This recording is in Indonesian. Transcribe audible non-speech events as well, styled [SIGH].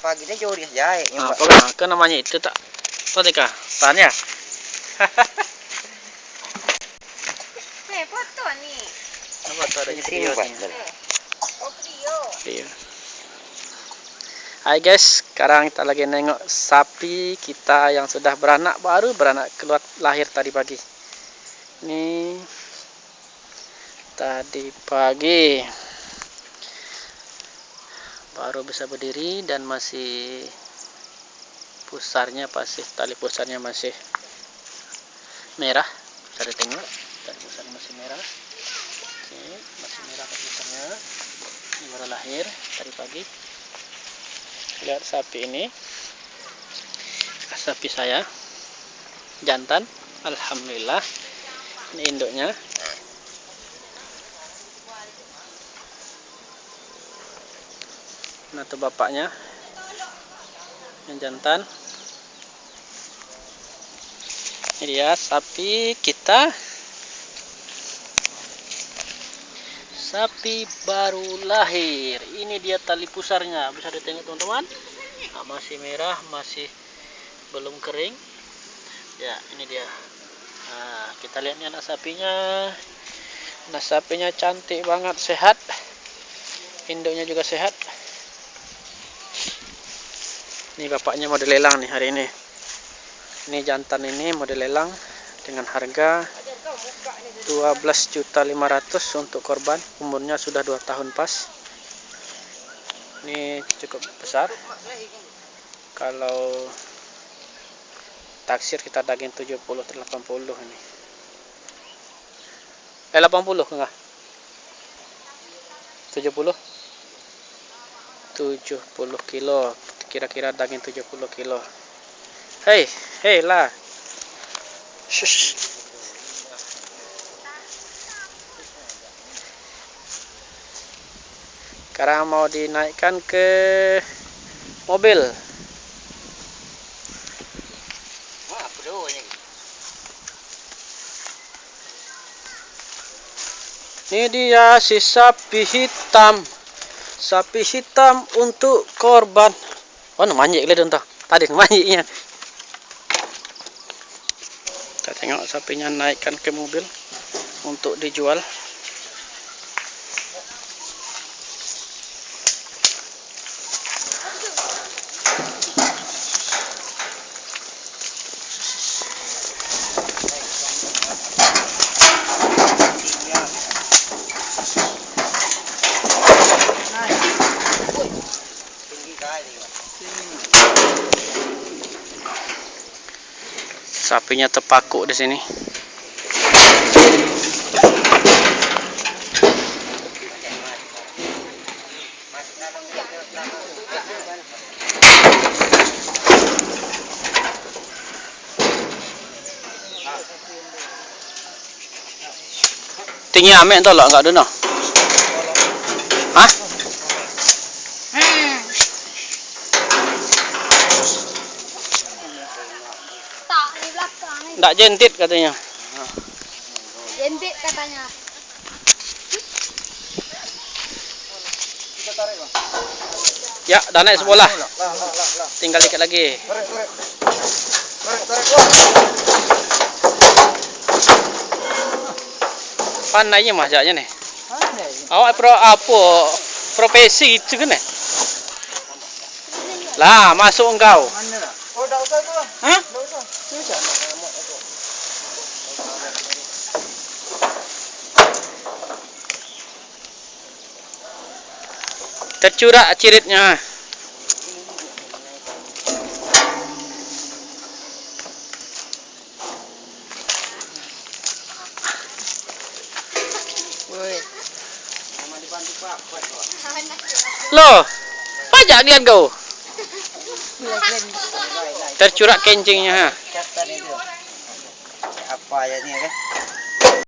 Pagi ni jauh dia jahit. Ah, apa kan? Kan namanya itu tak? Apa tika? Tanya. [LAUGHS] Eh, foto ni. Apa tu ada Ini video buat. ni? Oh, video. Video. Hai guys, sekarang kita lagi nengok sapi kita yang sudah beranak baru beranak keluar lahir tadi pagi. Ini tadi pagi baru bisa berdiri dan masih pusarnya masih tali pusarnya masih merah. Bisa ditengok tali pusarnya masih merah. Oke, masih merah tali pusarnya. Ini baru lahir tadi pagi lihat sapi ini sapi saya jantan alhamdulillah ini induknya nah itu bapaknya. Yang jantan. Ini dia sapi kita. Sapi baru lahir. Ini dia tali pusarnya. Bisa ditengok teman-teman. Nah, masih merah masih belum kering. Ya ini dia. Nah, kita lihat nih anak sapinya. Anak sapinya cantik banget sehat. Induknya juga sehat ini bapaknya mau dilelang nih hari ini. Ini jantan ini mau dilelang dengan harga 12.500 untuk korban. Umurnya sudah 2 tahun pas. Ini cukup besar. Kalau taksir kita daging 70 atau 80 ini. Eh 80 enggak? 70 70 kilo kira-kira daging 70 kilo. Hei hei lah Shush. sekarang mau dinaikkan ke mobil. Ini dia si sapi hitam. Sapi hitam untuk korban oh namanya lihat entah. Tadi namanya kita tengok sapinya naikkan ke mobil untuk dijual sapinya terpaku di sini tinggi amek tu lah enggak ada no Hah? Tak di Enggak jentit katanya. Jentik katanya. Ya, dah naik sebelah. Lah, lah, lah, lah. Tinggal dikit lagi. Tarik, tarik. Tarik, tarik. Wah. Pandainya mah jaknya nih. Awak pro apa profesi itu kan eh? Lah, masuk engkau. Mana lah? Oh, dah usah tu lah. Hah? Dah usah. Dah usah. Tercurak ciritnya. Loh, pajak dia kau. Tercurak kencingnya. ha. Ni kan?